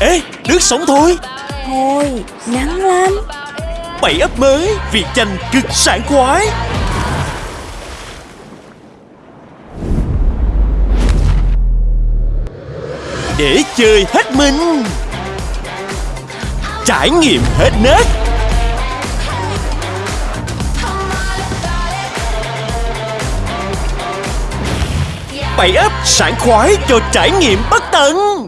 Ê, nước sống thôi. Thôi, nắng lắm. Bảy ấp mới, việc chanh cực sảng khoái. Để chơi hết mình. Trải nghiệm hết nét Bảy ấp sảng khoái cho trải nghiệm bất tận.